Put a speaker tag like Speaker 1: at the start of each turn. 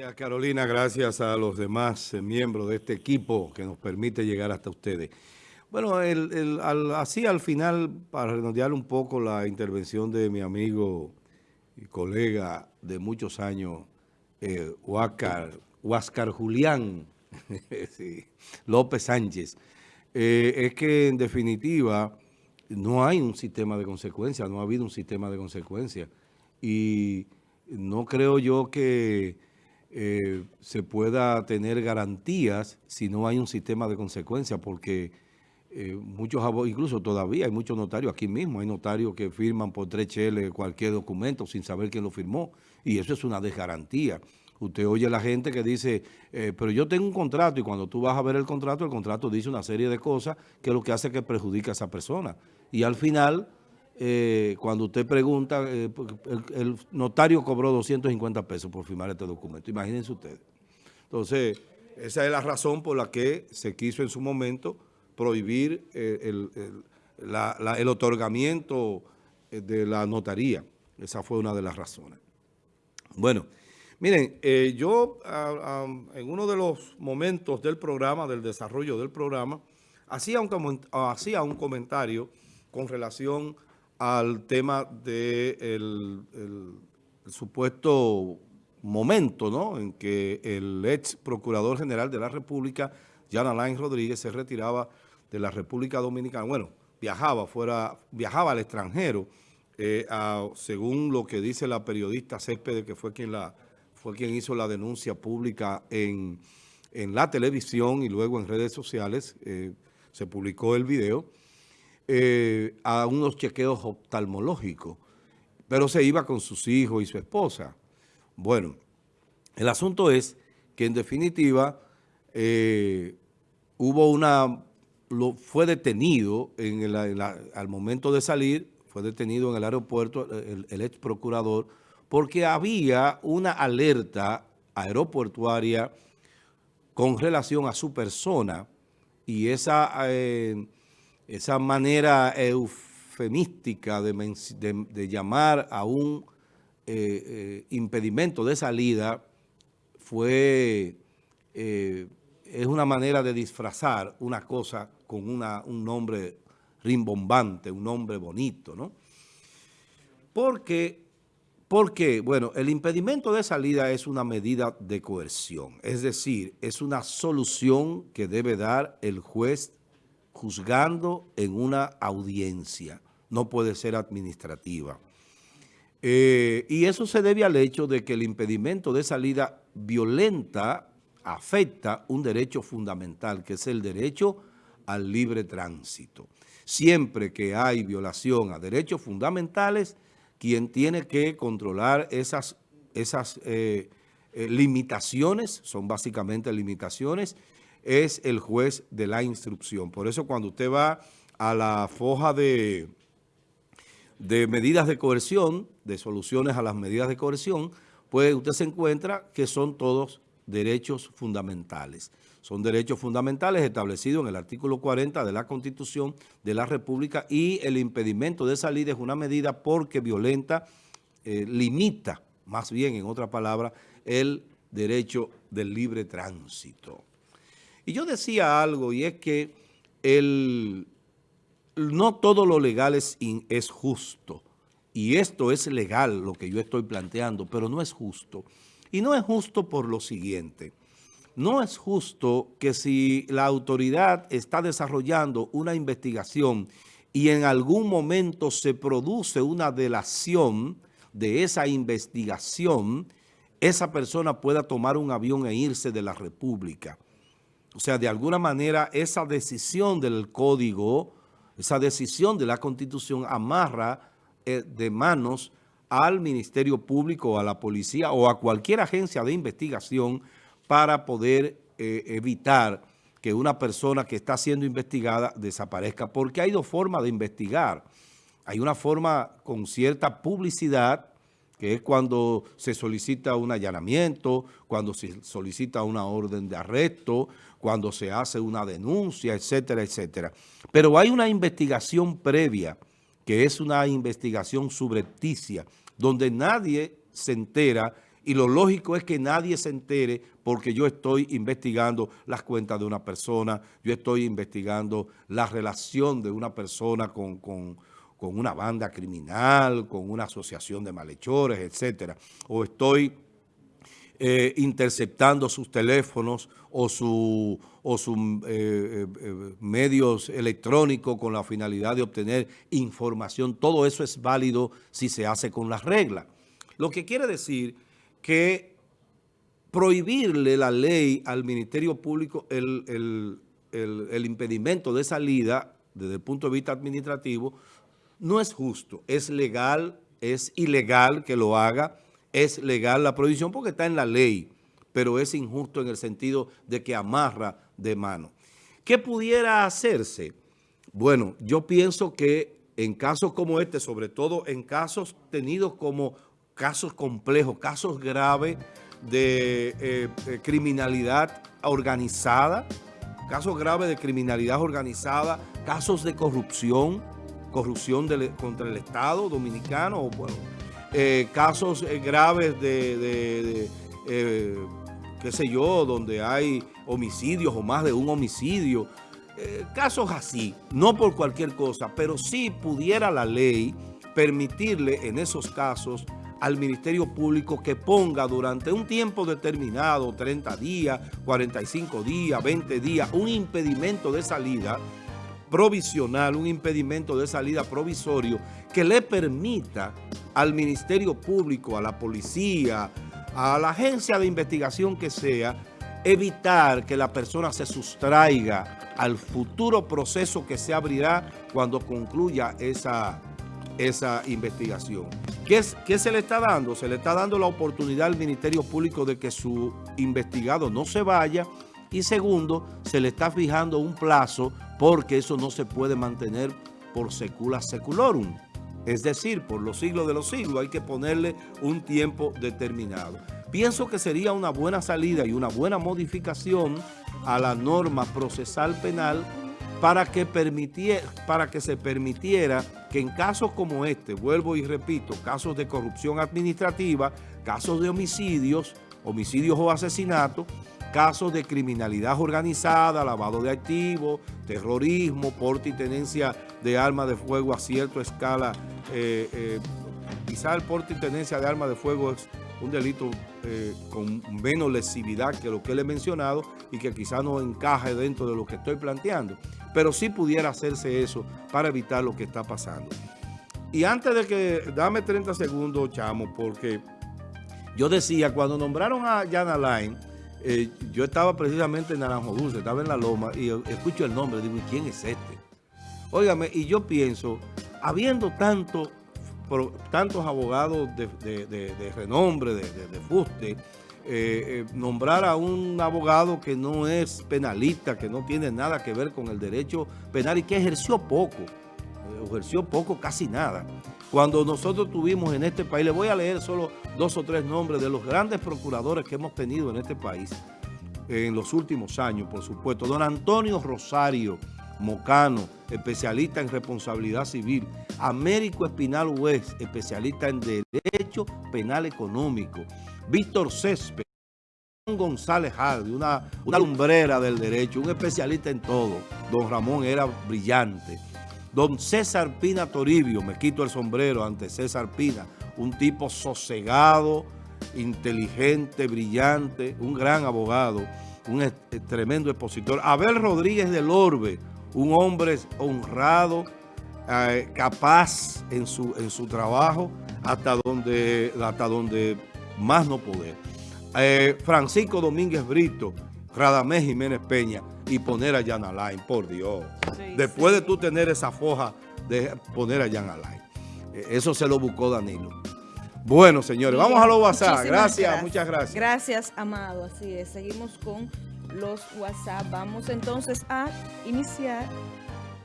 Speaker 1: Gracias Carolina, gracias a los demás eh, miembros de este equipo que nos permite llegar hasta ustedes. Bueno, así al final, para redondear un poco la intervención de mi amigo y colega de muchos años, eh, Huáscar, Julián López Sánchez, eh, es que en definitiva no hay un sistema de consecuencias, no ha habido un sistema de consecuencias. Y no creo yo que eh, se pueda tener garantías si no hay un sistema de consecuencias, porque eh, muchos incluso todavía hay muchos notarios, aquí mismo hay notarios que firman por tres cheles cualquier documento sin saber quién lo firmó, y eso es una desgarantía. Usted oye a la gente que dice, eh, pero yo tengo un contrato, y cuando tú vas a ver el contrato, el contrato dice una serie de cosas que lo que hace que perjudica a esa persona. Y al final eh, cuando usted pregunta, eh, el, notario cobró 250 pesos por firmar este documento. Imagínense ustedes. Entonces, esa es la razón por la que se quiso en su momento prohibir eh, el, otorgamiento de la notaría. Esa fue una de las razones. Bueno, miren, yo en uno de los momentos del programa, del desarrollo del programa, hacía un, hacía un comentario con relación al tema del de el, supuesto momento ¿no? en que el ex Procurador General de la República, Jan Alain Rodríguez, se retiraba de la República Dominicana. Bueno, viajaba fuera, viajaba al extranjero, eh, según lo que dice la periodista Céspedes, que fue quien, la, fue quien hizo la denuncia pública en, la televisión y luego en redes sociales, eh, se publicó el video, eh, a unos chequeos oftalmológicos, pero se iba con sus hijos y su esposa. Bueno, el asunto es que en definitiva eh, hubo una, fue detenido en al momento de salir, fue detenido en el aeropuerto el, el ex procurador, porque había una alerta aeroportuaria con relación a su persona y esa... Eh, esa manera eufemística de, llamar a un eh, eh, impedimento de salida fue, eh, es una manera de disfrazar una cosa con una, un nombre rimbombante, un nombre bonito, ¿no? Porque, porque, bueno, el impedimento de salida es una medida de coerción, es decir, es una solución que debe dar el juez juzgando en una audiencia, no puede ser administrativa. Eh, y eso se debe al hecho de que el impedimento de salida violenta afecta un derecho fundamental, que es el derecho al libre tránsito. Siempre que hay violación a derechos fundamentales, quien tiene que controlar esas, esas eh, eh, limitaciones, son básicamente limitaciones, es el juez de la instrucción. Por eso cuando usted va a la foja de, de medidas de coerción, de soluciones a las medidas de coerción, pues usted se encuentra que son todos derechos fundamentales. Son derechos fundamentales establecidos en el artículo 40 de la Constitución de la República y el impedimento de salida es una medida porque violenta, eh, limita, más bien en otra palabra, el derecho del libre tránsito. Y yo decía algo, y es que el, no todo lo legal es, es justo. Y esto es legal, lo que yo estoy planteando, pero no es justo. Y no es justo por lo siguiente. No es justo que si la autoridad está desarrollando una investigación y en algún momento se produce una delación de esa investigación, esa persona pueda tomar un avión e irse de la República. O sea, de alguna manera esa decisión del código, esa decisión de la Constitución amarra eh, de manos al Ministerio Público, a la policía o a cualquier agencia de investigación para poder eh, evitar que una persona que está siendo investigada desaparezca. Porque hay dos formas de investigar. Hay una forma con cierta publicidad que es cuando se solicita un allanamiento, cuando se solicita una orden de arresto, cuando se hace una denuncia, etcétera, etcétera. Pero hay una investigación previa, que es una investigación subrepticia, donde nadie se entera Y lo lógico es que nadie se entere porque yo estoy investigando las cuentas de una persona, yo estoy investigando la relación de una persona con, con, con una banda criminal, con una asociación de malhechores, etcétera. O estoy eh, interceptando sus teléfonos o sus o su, eh, eh, medios electrónicos con la finalidad de obtener información. Todo eso es válido si se hace con las reglas. Lo que quiere decir que prohibirle la ley al Ministerio Público el, el impedimento de salida desde el punto de vista administrativo no es justo, es legal, es ilegal que lo haga, es legal la prohibición porque está en la ley, pero es injusto en el sentido de que amarra de mano. ¿Qué pudiera hacerse? Bueno, yo pienso que en casos como este, sobre todo en casos tenidos como casos complejos, casos graves de eh, eh, criminalidad organizada, casos graves de criminalidad organizada, casos de corrupción, corrupción contra el Estado dominicano, o bueno, eh, casos eh, graves de, eh, qué sé yo, donde hay homicidios o más de un homicidio, casos así, no por cualquier cosa, pero sí pudiera la ley permitirle en esos casos al Ministerio Público que ponga durante un tiempo determinado, 30 días, 45 días, 20 días, un impedimento de salida provisional, un impedimento de salida provisorio que le permita al Ministerio Público, a la policía, a la agencia de investigación que sea, evitar que la persona se sustraiga al futuro proceso que se abrirá cuando concluya esa, esa investigación. ¿Qué, es, ¿Qué se le está dando? Se le está dando la oportunidad al Ministerio Público de que su investigado no se vaya y segundo, se le está fijando un plazo porque eso no se puede mantener por secula seculorum. Es decir, por los siglos de los siglos hay que ponerle un tiempo determinado. Pienso que sería una buena salida y una buena modificación a la norma procesal penal para que, para que se permitiera que en casos como este, vuelvo y repito, casos de corrupción administrativa, casos de homicidios, homicidios o asesinatos, casos de criminalidad organizada, lavado de activos, terrorismo, porte y tenencia de armas de fuego a cierta escala. Eh, eh, quizá el porte y tenencia de armas de fuego es un delito eh, con menos lesividad que lo que le he mencionado y que quizá no encaje dentro de lo que estoy planteando. Pero sí pudiera hacerse eso para evitar lo que está pasando. Y antes de que, dame 30 segundos, chamo, porque yo decía, cuando nombraron a Jan Alain, eh, yo estaba precisamente en Naranjo Dulce, estaba en La Loma, y escucho el nombre, digo, ¿y quién es este? Óigame, y yo pienso, habiendo tanto, tantos abogados de, renombre, de, fuste, eh, eh, nombrar a un abogado que no es penalista, que no tiene nada que ver con el derecho penal y que ejerció poco, ejerció poco, casi nada. Cuando nosotros tuvimos en este país, le voy a leer solo dos o tres nombres de los grandes procuradores que hemos tenido en este país en los últimos años, por supuesto. Don Antonio Rosario Mocano, especialista en responsabilidad civil. Américo Espinal West, especialista en Derecho Penal Económico. Víctor Césped. González Hardy, una, una lumbrera del derecho, un especialista en todo. Don Ramón era brillante. Don César Pina Toribio, me quito el sombrero ante César Pina, un tipo sosegado, inteligente, brillante, un gran abogado, un tremendo expositor. Abel Rodríguez del Orbe, un hombre honrado, eh, capaz en su, en su trabajo, hasta donde, hasta donde más no poder. Eh, Francisco Domínguez Brito, Radamés Jiménez Peña, y poner a Jan Alain, por Dios. Después de tú tener esa foja de poner a Jan Alain. Eh, eso se lo buscó Danilo. Bueno, señores, vamos a los WhatsApp. Gracias, muchas gracias.
Speaker 2: Gracias, Amado. Así es, seguimos con los WhatsApp. Vamos entonces a iniciar